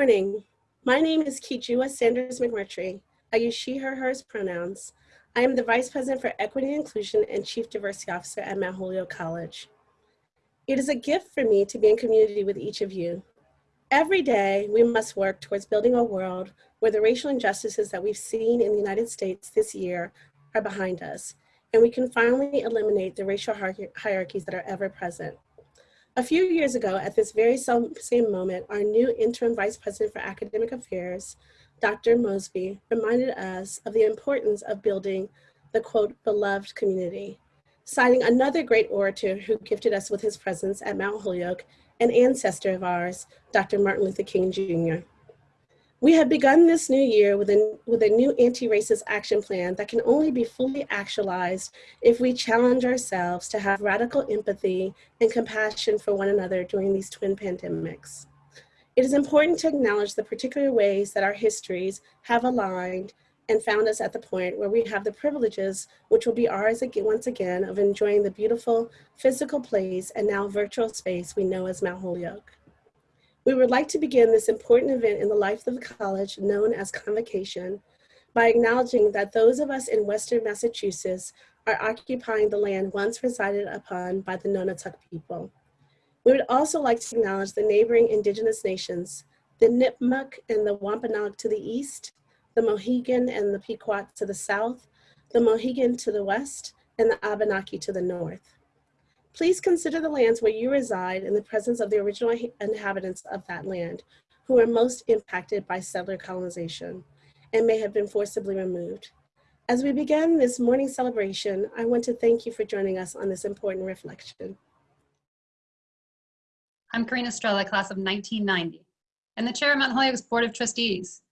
morning. My name is Kijua Sanders McMurtry. I use she, her, hers pronouns. I am the Vice President for Equity and Inclusion and Chief Diversity Officer at Mount Holyoke College. It is a gift for me to be in community with each of you. Every day, we must work towards building a world where the racial injustices that we've seen in the United States this year are behind us, and we can finally eliminate the racial hierarchies that are ever present. A few years ago, at this very same moment, our new interim Vice President for Academic Affairs, Dr. Mosby, reminded us of the importance of building the quote, beloved community, citing another great orator who gifted us with his presence at Mount Holyoke an ancestor of ours, Dr. Martin Luther King Jr. We have begun this new year with a, with a new anti-racist action plan that can only be fully actualized if we challenge ourselves to have radical empathy and compassion for one another during these twin pandemics. It is important to acknowledge the particular ways that our histories have aligned and found us at the point where we have the privileges, which will be ours again, once again, of enjoying the beautiful physical place and now virtual space we know as Mount Holyoke. We would like to begin this important event in the life of the college known as Convocation by acknowledging that those of us in Western Massachusetts are occupying the land once resided upon by the Nonotuck people. We would also like to acknowledge the neighboring indigenous nations, the Nipmuc and the Wampanoag to the east, the Mohegan and the Pequot to the south, the Mohican to the west, and the Abenaki to the north. Please consider the lands where you reside in the presence of the original inhabitants of that land, who are most impacted by settler colonization and may have been forcibly removed. As we begin this morning celebration, I want to thank you for joining us on this important reflection. I'm Karena Strella, class of 1990, and the chair of Mount Holyoke's Board of Trustees.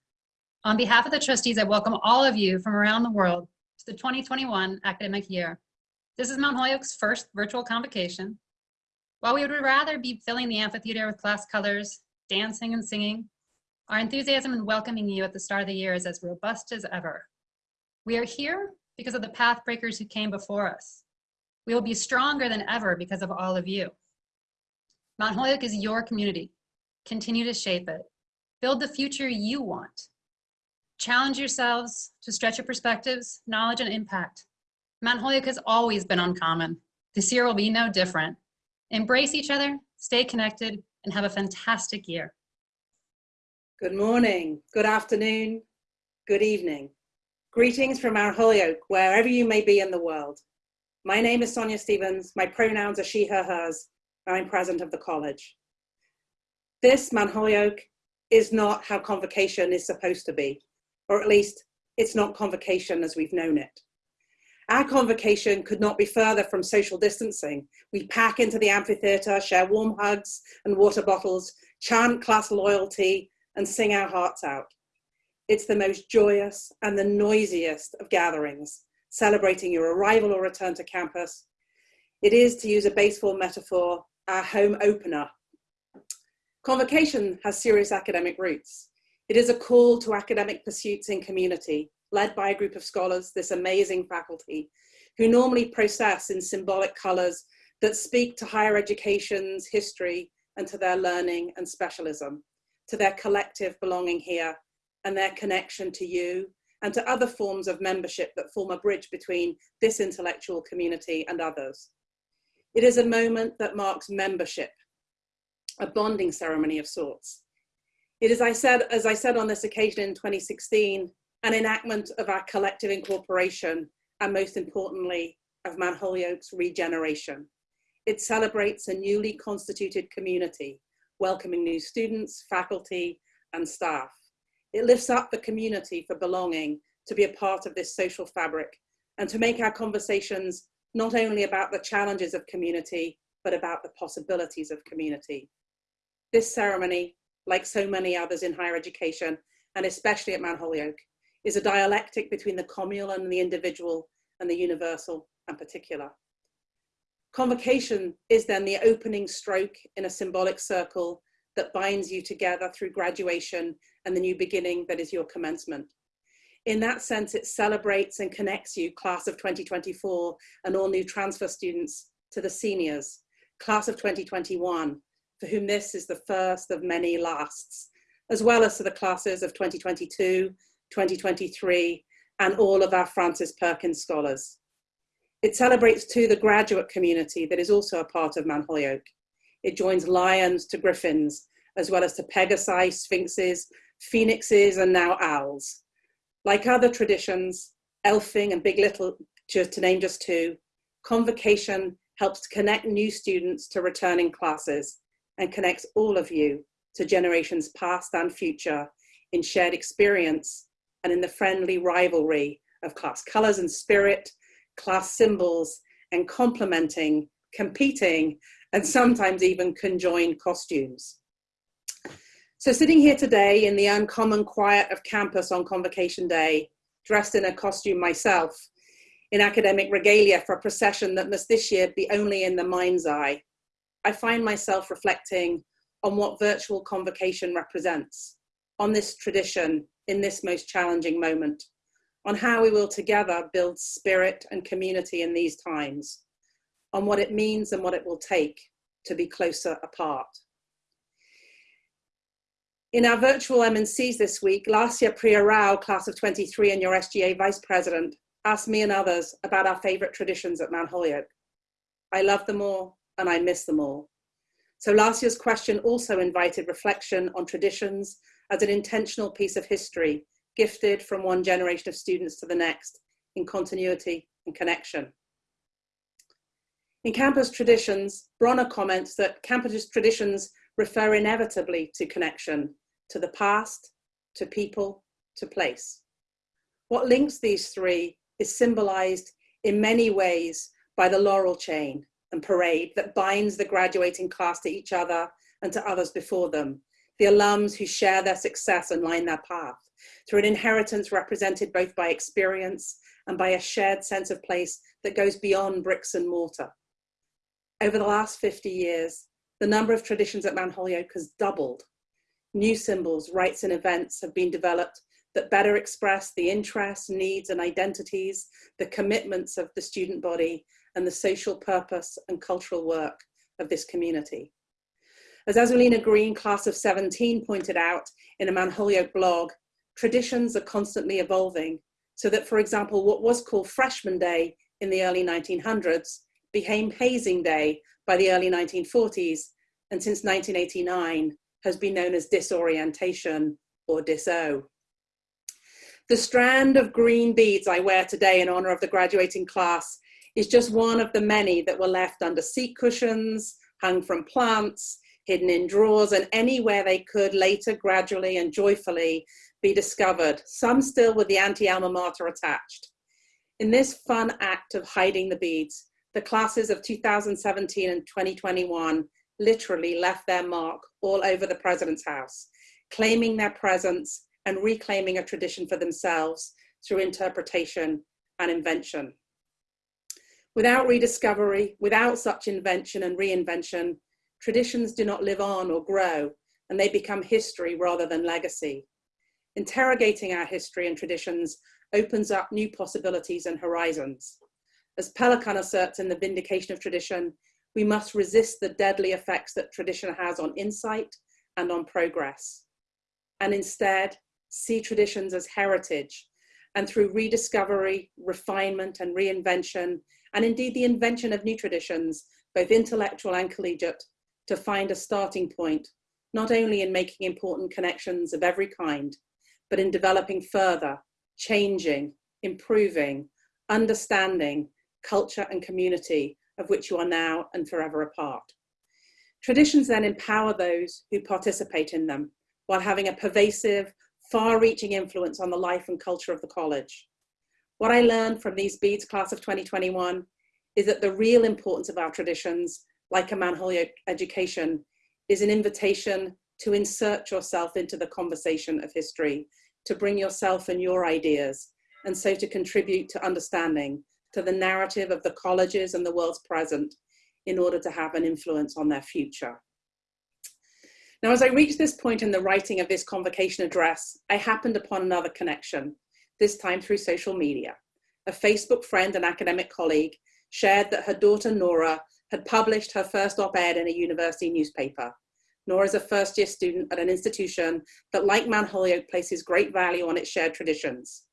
On behalf of the trustees, I welcome all of you from around the world to the 2021 academic year. This is Mount Holyoke's first virtual convocation. While we would rather be filling the amphitheater with class colors, dancing and singing, our enthusiasm in welcoming you at the start of the year is as robust as ever. We are here because of the path breakers who came before us. We will be stronger than ever because of all of you. Mount Holyoke is your community. Continue to shape it. Build the future you want. Challenge yourselves to stretch your perspectives, knowledge, and impact. Mount Holyoke has always been uncommon. This year will be no different. Embrace each other, stay connected, and have a fantastic year. Good morning, good afternoon, good evening. Greetings from Mount Holyoke, wherever you may be in the world. My name is Sonya Stephens. My pronouns are she, her, hers. I'm president of the college. This Mount Holyoke is not how convocation is supposed to be or at least it's not convocation as we've known it. Our convocation could not be further from social distancing. We pack into the amphitheater, share warm hugs and water bottles, chant class loyalty, and sing our hearts out. It's the most joyous and the noisiest of gatherings, celebrating your arrival or return to campus. It is, to use a baseball metaphor, our home opener. Convocation has serious academic roots. It is a call to academic pursuits in community, led by a group of scholars, this amazing faculty, who normally process in symbolic colours that speak to higher education's history and to their learning and specialism, to their collective belonging here and their connection to you and to other forms of membership that form a bridge between this intellectual community and others. It is a moment that marks membership, a bonding ceremony of sorts, it is, I said, as I said on this occasion in 2016, an enactment of our collective incorporation and most importantly, of Mount Holyoke's regeneration. It celebrates a newly constituted community, welcoming new students, faculty, and staff. It lifts up the community for belonging to be a part of this social fabric and to make our conversations not only about the challenges of community, but about the possibilities of community. This ceremony like so many others in higher education, and especially at Mount Holyoke, is a dialectic between the communal and the individual and the universal and particular. Convocation is then the opening stroke in a symbolic circle that binds you together through graduation and the new beginning that is your commencement. In that sense, it celebrates and connects you, class of 2024, and all new transfer students to the seniors, class of 2021, for whom this is the first of many lasts, as well as to the classes of 2022, 2023, and all of our Frances Perkins scholars. It celebrates too the graduate community that is also a part of Mount Holyoke. It joins lions to griffins, as well as to pegasi, sphinxes, phoenixes, and now owls. Like other traditions, elfing and big little, just to name just two, convocation helps to connect new students to returning classes and connects all of you to generations past and future in shared experience and in the friendly rivalry of class colors and spirit, class symbols, and complementing, competing, and sometimes even conjoined costumes. So sitting here today in the uncommon quiet of campus on convocation day, dressed in a costume myself, in academic regalia for a procession that must this year be only in the mind's eye, I find myself reflecting on what virtual convocation represents, on this tradition in this most challenging moment, on how we will together build spirit and community in these times, on what it means and what it will take to be closer apart. In our virtual M&Cs this week, Lasya Priya Rao, class of 23 and your SGA vice president, asked me and others about our favorite traditions at Mount Holyoke. I love them all and I miss them all. So last year's question also invited reflection on traditions as an intentional piece of history gifted from one generation of students to the next in continuity and connection. In campus traditions, Bronner comments that campus traditions refer inevitably to connection, to the past, to people, to place. What links these three is symbolized in many ways by the laurel chain and parade that binds the graduating class to each other and to others before them, the alums who share their success and line their path, through an inheritance represented both by experience and by a shared sense of place that goes beyond bricks and mortar. Over the last 50 years, the number of traditions at Mount Holyoke has doubled. New symbols, rites and events have been developed that better express the interests, needs and identities, the commitments of the student body and the social purpose and cultural work of this community. As Azulina Green, class of 17, pointed out in a Mount Holyoke blog, traditions are constantly evolving so that, for example, what was called Freshman Day in the early 1900s became Hazing Day by the early 1940s, and since 1989 has been known as disorientation or diso. The strand of green beads I wear today in honor of the graduating class is just one of the many that were left under seat cushions, hung from plants, hidden in drawers, and anywhere they could later gradually and joyfully be discovered, some still with the anti-alma mater attached. In this fun act of hiding the beads, the classes of 2017 and 2021 literally left their mark all over the president's house, claiming their presence and reclaiming a tradition for themselves through interpretation and invention. Without rediscovery, without such invention and reinvention, traditions do not live on or grow, and they become history rather than legacy. Interrogating our history and traditions opens up new possibilities and horizons. As Pelikan asserts in The Vindication of Tradition, we must resist the deadly effects that tradition has on insight and on progress, and instead see traditions as heritage, and through rediscovery, refinement, and reinvention, and indeed the invention of new traditions, both intellectual and collegiate, to find a starting point, not only in making important connections of every kind, but in developing further, changing, improving, understanding culture and community of which you are now and forever a part. Traditions then empower those who participate in them while having a pervasive, far-reaching influence on the life and culture of the college. What I learned from these Beads class of 2021 is that the real importance of our traditions, like a Mount Holyoke education, is an invitation to insert yourself into the conversation of history, to bring yourself and your ideas, and so to contribute to understanding, to the narrative of the colleges and the world's present in order to have an influence on their future. Now, as I reached this point in the writing of this convocation address, I happened upon another connection, this time through social media. A Facebook friend and academic colleague shared that her daughter Nora had published her first op-ed in a university newspaper. nor is a first year student at an institution that, like Mount Holyoke, places great value on its shared traditions.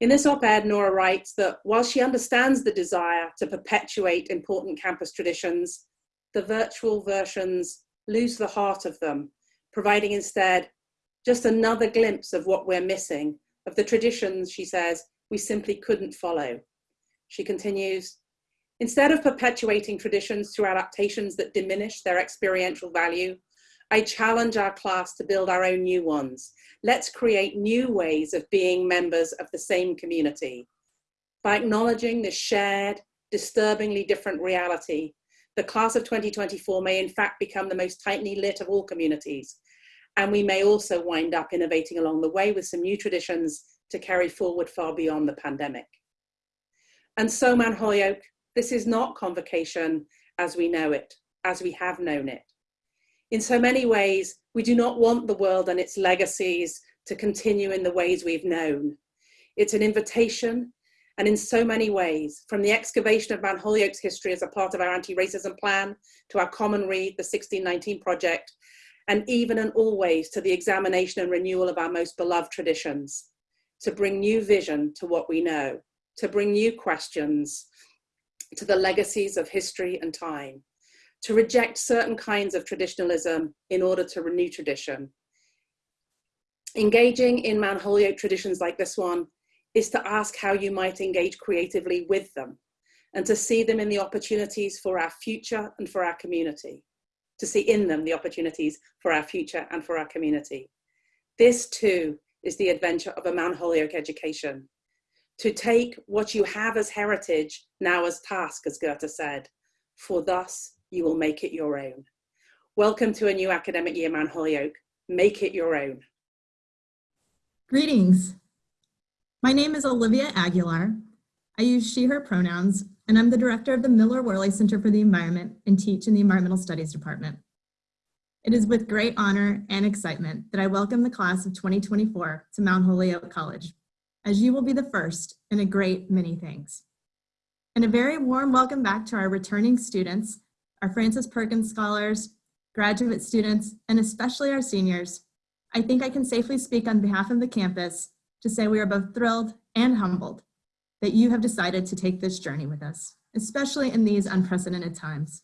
In this op-ed, Nora writes that while she understands the desire to perpetuate important campus traditions, the virtual versions lose the heart of them, providing instead just another glimpse of what we're missing, of the traditions, she says, we simply couldn't follow. She continues, instead of perpetuating traditions through adaptations that diminish their experiential value, I challenge our class to build our own new ones. Let's create new ways of being members of the same community. By acknowledging this shared, disturbingly different reality, the class of 2024 may in fact become the most tightly lit of all communities. And we may also wind up innovating along the way with some new traditions to carry forward far beyond the pandemic. And so Mount Holyoke, this is not convocation as we know it, as we have known it. In so many ways, we do not want the world and its legacies to continue in the ways we've known. It's an invitation, and in so many ways, from the excavation of Mount Holyoke's history as a part of our anti-racism plan, to our common read, the 1619 Project, and even and always to the examination and renewal of our most beloved traditions, to bring new vision to what we know, to bring new questions to the legacies of history and time to reject certain kinds of traditionalism in order to renew tradition. Engaging in Mount Holyoke traditions like this one is to ask how you might engage creatively with them and to see them in the opportunities for our future and for our community, to see in them the opportunities for our future and for our community. This too is the adventure of a Mount Holyoke education. To take what you have as heritage now as task, as Goethe said, for thus you will make it your own. Welcome to a new academic year, Mount Holyoke. Make it your own. Greetings. My name is Olivia Aguilar. I use she, her pronouns, and I'm the director of the Miller Worley Center for the Environment and teach in the Environmental Studies Department. It is with great honor and excitement that I welcome the class of 2024 to Mount Holyoke College, as you will be the first in a great many things. And a very warm welcome back to our returning students our Frances Perkins Scholars, graduate students, and especially our seniors, I think I can safely speak on behalf of the campus to say we are both thrilled and humbled that you have decided to take this journey with us, especially in these unprecedented times.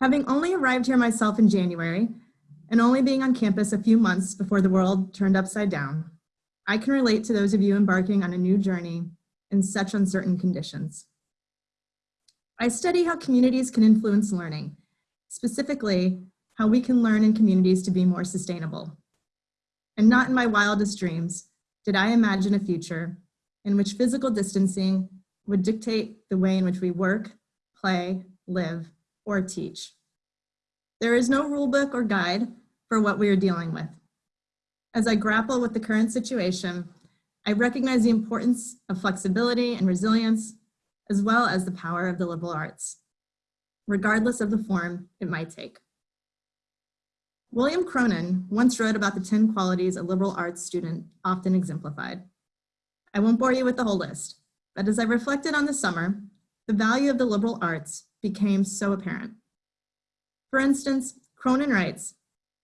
Having only arrived here myself in January, and only being on campus a few months before the world turned upside down, I can relate to those of you embarking on a new journey in such uncertain conditions. I study how communities can influence learning, specifically how we can learn in communities to be more sustainable. And not in my wildest dreams did I imagine a future in which physical distancing would dictate the way in which we work, play, live, or teach. There is no rule book or guide for what we are dealing with. As I grapple with the current situation, I recognize the importance of flexibility and resilience as well as the power of the liberal arts, regardless of the form it might take. William Cronon once wrote about the 10 qualities a liberal arts student often exemplified. I won't bore you with the whole list, but as I reflected on the summer, the value of the liberal arts became so apparent. For instance, Cronin writes,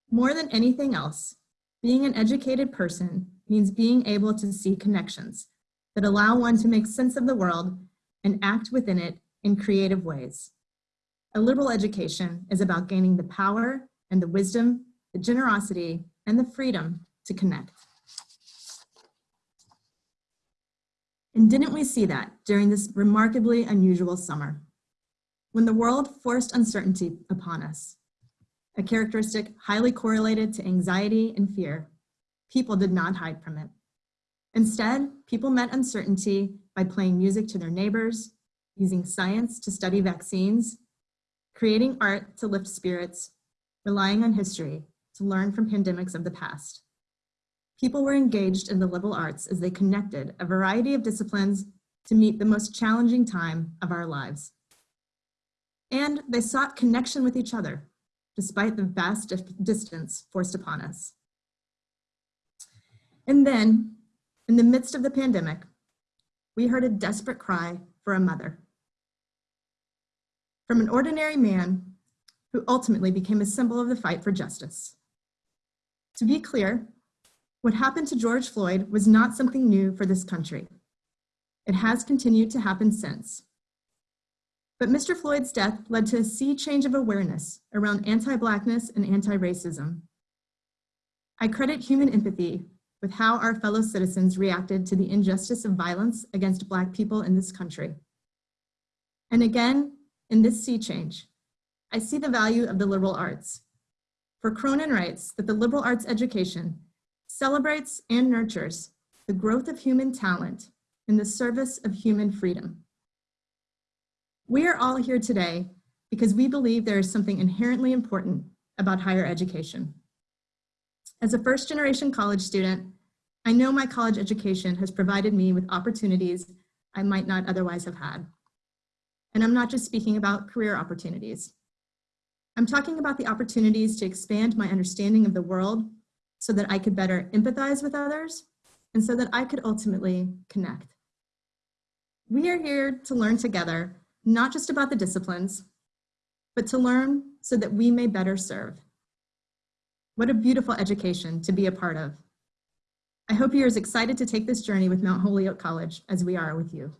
more than anything else, being an educated person means being able to see connections that allow one to make sense of the world and act within it in creative ways. A liberal education is about gaining the power and the wisdom, the generosity, and the freedom to connect. And didn't we see that during this remarkably unusual summer? When the world forced uncertainty upon us, a characteristic highly correlated to anxiety and fear, people did not hide from it. Instead, people met uncertainty by playing music to their neighbors, using science to study vaccines, creating art to lift spirits, relying on history to learn from pandemics of the past. People were engaged in the liberal arts as they connected a variety of disciplines to meet the most challenging time of our lives. And they sought connection with each other, despite the vast distance forced upon us. And then, in the midst of the pandemic, we heard a desperate cry for a mother. From an ordinary man who ultimately became a symbol of the fight for justice. To be clear, what happened to George Floyd was not something new for this country. It has continued to happen since. But Mr. Floyd's death led to a sea change of awareness around anti-Blackness and anti-racism. I credit human empathy with how our fellow citizens reacted to the injustice of violence against Black people in this country. And again, in this sea change, I see the value of the liberal arts. For Cronon writes that the liberal arts education celebrates and nurtures the growth of human talent in the service of human freedom. We are all here today because we believe there is something inherently important about higher education. As a first generation college student, I know my college education has provided me with opportunities I might not otherwise have had. And I'm not just speaking about career opportunities. I'm talking about the opportunities to expand my understanding of the world so that I could better empathize with others and so that I could ultimately connect. We are here to learn together, not just about the disciplines, but to learn so that we may better serve. What a beautiful education to be a part of. I hope you're as excited to take this journey with Mount Holyoke College as we are with you.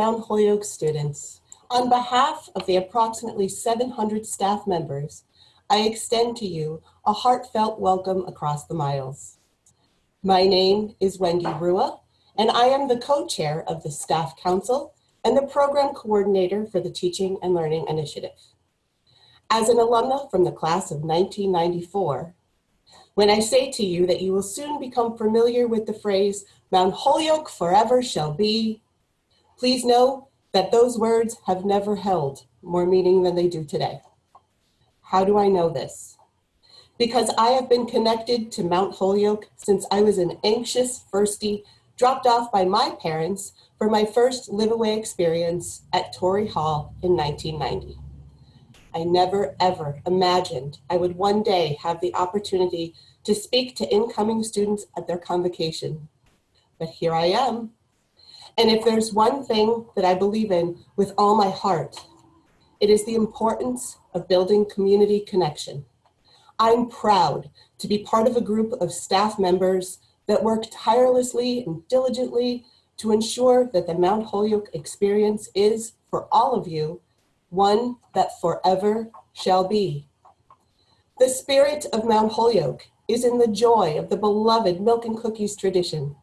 Mount Holyoke students. On behalf of the approximately 700 staff members, I extend to you a heartfelt welcome across the miles. My name is Wendy Rua, and I am the co-chair of the Staff Council and the program coordinator for the Teaching and Learning Initiative. As an alumna from the class of 1994, when I say to you that you will soon become familiar with the phrase, Mount Holyoke forever shall be, Please know that those words have never held more meaning than they do today. How do I know this? Because I have been connected to Mount Holyoke since I was an anxious firstie dropped off by my parents for my first live-away experience at Torrey Hall in 1990. I never ever imagined I would one day have the opportunity to speak to incoming students at their convocation. But here I am, and if there's one thing that I believe in with all my heart, it is the importance of building community connection. I'm proud to be part of a group of staff members that work tirelessly and diligently to ensure that the Mount Holyoke experience is, for all of you, one that forever shall be. The spirit of Mount Holyoke is in the joy of the beloved milk and cookies tradition.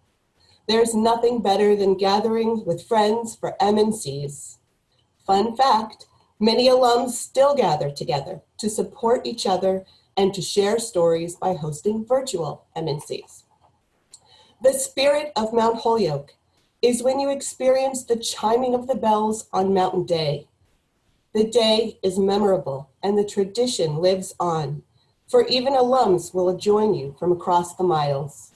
There's nothing better than gathering with friends for M&Cs. Fun fact, many alums still gather together to support each other and to share stories by hosting virtual M&Cs. The spirit of Mount Holyoke is when you experience the chiming of the bells on Mountain Day. The day is memorable and the tradition lives on, for even alums will join you from across the miles.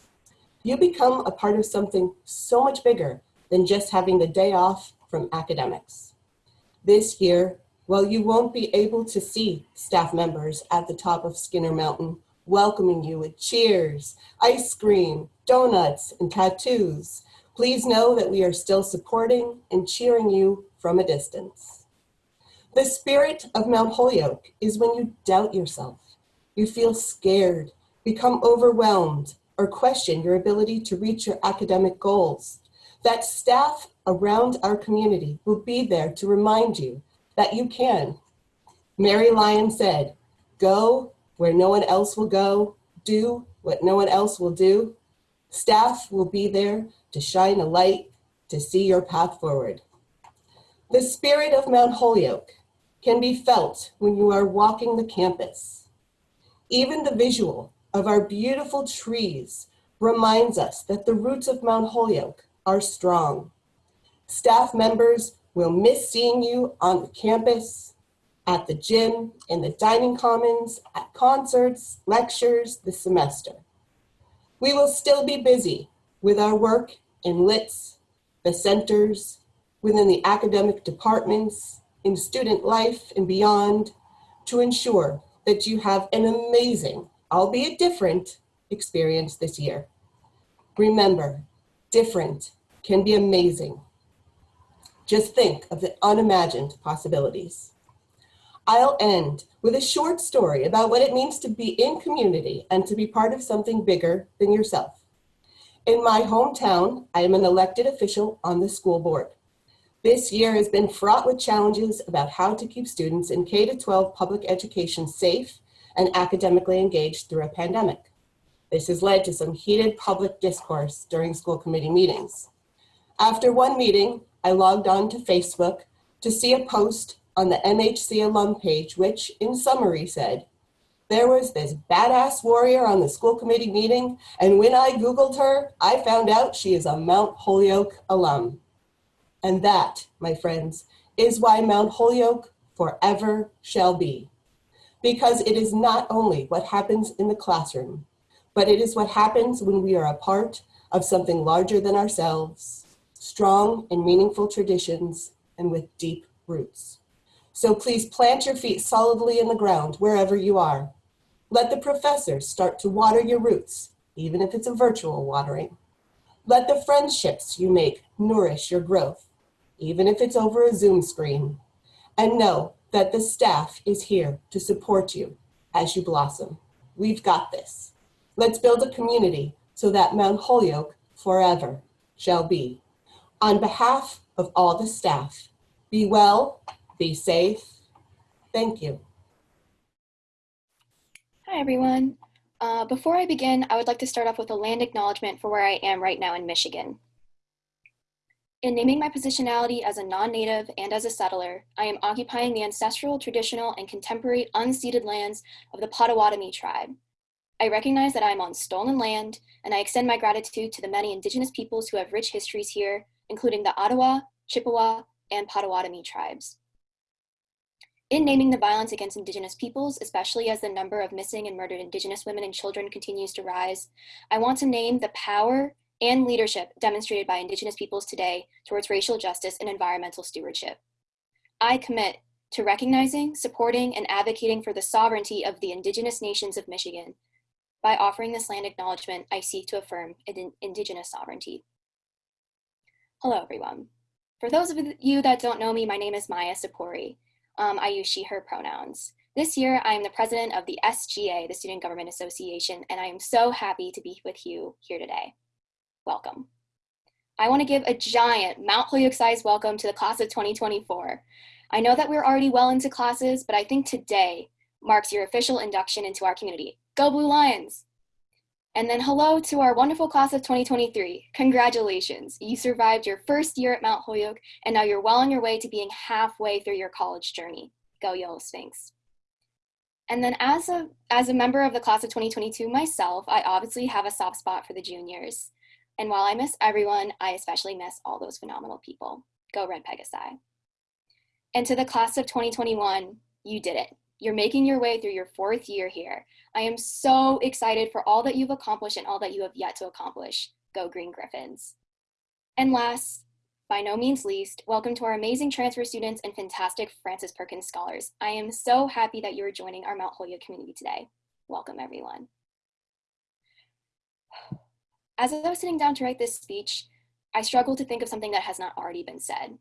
You become a part of something so much bigger than just having the day off from academics. This year, while you won't be able to see staff members at the top of Skinner Mountain welcoming you with cheers, ice cream, donuts, and tattoos, please know that we are still supporting and cheering you from a distance. The spirit of Mount Holyoke is when you doubt yourself, you feel scared, become overwhelmed, or question your ability to reach your academic goals. That staff around our community will be there to remind you that you can. Mary Lyon said, Go where no one else will go, do what no one else will do. Staff will be there to shine a light to see your path forward. The spirit of Mount Holyoke can be felt when you are walking the campus. Even the visual of our beautiful trees reminds us that the roots of Mount Holyoke are strong. Staff members will miss seeing you on the campus, at the gym, in the dining commons, at concerts, lectures this semester. We will still be busy with our work in LITs, the centers, within the academic departments, in student life and beyond to ensure that you have an amazing, albeit different, experience this year. Remember, different can be amazing. Just think of the unimagined possibilities. I'll end with a short story about what it means to be in community and to be part of something bigger than yourself. In my hometown, I am an elected official on the school board. This year has been fraught with challenges about how to keep students in K-12 public education safe and academically engaged through a pandemic. This has led to some heated public discourse during school committee meetings. After one meeting, I logged on to Facebook to see a post on the MHC alum page, which in summary said, there was this badass warrior on the school committee meeting, and when I Googled her, I found out she is a Mount Holyoke alum. And that, my friends, is why Mount Holyoke forever shall be. Because it is not only what happens in the classroom, but it is what happens when we are a part of something larger than ourselves, strong and meaningful traditions, and with deep roots. So please plant your feet solidly in the ground wherever you are. Let the professors start to water your roots, even if it's a virtual watering. Let the friendships you make nourish your growth, even if it's over a Zoom screen. And know that the staff is here to support you as you blossom. We've got this. Let's build a community so that Mount Holyoke forever shall be. On behalf of all the staff, be well, be safe. Thank you. Hi, everyone. Uh, before I begin, I would like to start off with a land acknowledgement for where I am right now in Michigan. In naming my positionality as a non-native and as a settler, I am occupying the ancestral, traditional, and contemporary unceded lands of the Potawatomi tribe. I recognize that I am on stolen land, and I extend my gratitude to the many indigenous peoples who have rich histories here, including the Ottawa, Chippewa, and Potawatomi tribes. In naming the violence against Indigenous peoples, especially as the number of missing and murdered Indigenous women and children continues to rise, I want to name the power and leadership demonstrated by Indigenous peoples today towards racial justice and environmental stewardship. I commit to recognizing, supporting, and advocating for the sovereignty of the Indigenous nations of Michigan. By offering this land acknowledgement, I seek to affirm Indigenous sovereignty. Hello, everyone. For those of you that don't know me, my name is Maya Sapori um, I use she, her pronouns. This year, I am the president of the SGA, the Student Government Association, and I am so happy to be with you here today. Welcome. I want to give a giant Mount Holyoke-sized welcome to the class of 2024. I know that we're already well into classes, but I think today marks your official induction into our community. Go Blue Lions! And then hello to our wonderful class of 2023. Congratulations, you survived your first year at Mount Holyoke and now you're well on your way to being halfway through your college journey. Go Yellow Sphinx. And then as a, as a member of the class of 2022 myself, I obviously have a soft spot for the juniors. And while I miss everyone, I especially miss all those phenomenal people. Go Red Pegasi. And to the class of 2021, you did it. You're making your way through your fourth year here. I am so excited for all that you've accomplished and all that you have yet to accomplish. Go Green Griffins. And last, by no means least, welcome to our amazing transfer students and fantastic Frances Perkins scholars. I am so happy that you are joining our Mount Holyoke community today. Welcome, everyone. As I was sitting down to write this speech, I struggled to think of something that has not already been said.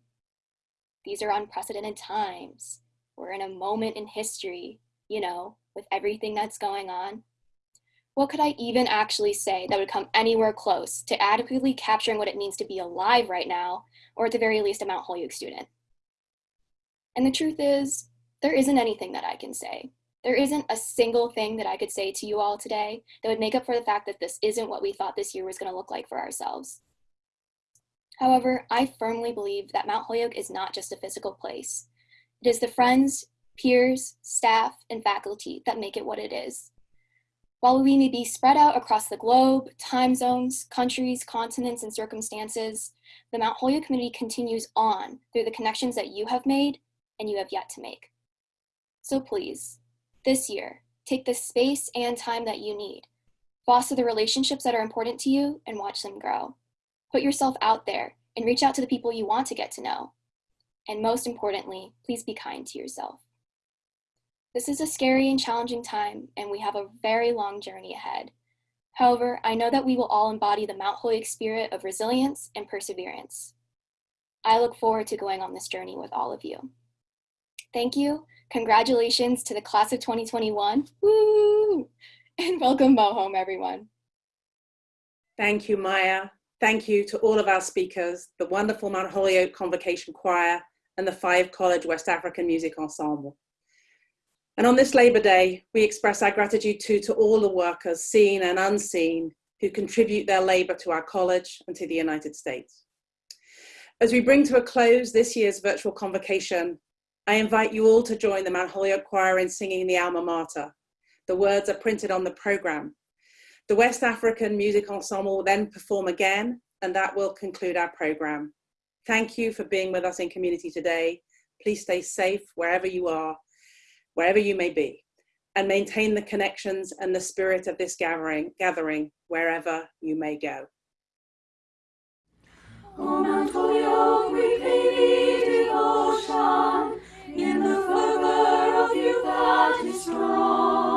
These are unprecedented times. We're in a moment in history, you know, with everything that's going on. What could I even actually say that would come anywhere close to adequately capturing what it means to be alive right now, or at the very least a Mount Holyoke student? And the truth is, there isn't anything that I can say. There isn't a single thing that I could say to you all today that would make up for the fact that this isn't what we thought this year was going to look like for ourselves. However, I firmly believe that Mount Holyoke is not just a physical place. It is the friends, peers, staff, and faculty that make it what it is. While we may be spread out across the globe, time zones, countries, continents, and circumstances, the Mount Holyoke community continues on through the connections that you have made and you have yet to make. So please, this year, take the space and time that you need. Foster the relationships that are important to you and watch them grow. Put yourself out there and reach out to the people you want to get to know. And most importantly, please be kind to yourself. This is a scary and challenging time, and we have a very long journey ahead. However, I know that we will all embody the Mount Holyoke spirit of resilience and perseverance. I look forward to going on this journey with all of you. Thank you. Congratulations to the class of 2021. Woo! And welcome home, everyone. Thank you, Maya. Thank you to all of our speakers, the wonderful Mount Holyoke Convocation Choir, and the Five College West African Music Ensemble. And on this Labor Day, we express our gratitude too to all the workers, seen and unseen, who contribute their labor to our college and to the United States. As we bring to a close this year's virtual convocation, I invite you all to join the Mount Holyoke Choir in singing the Alma Mater. The words are printed on the programme. The West African Music Ensemble will then perform again, and that will conclude our programme. Thank you for being with us in community today. Please stay safe wherever you are, wherever you may be, and maintain the connections and the spirit of this gathering, gathering wherever you may go. Oh, Mount Holyoke, we pay thee devotion. strong.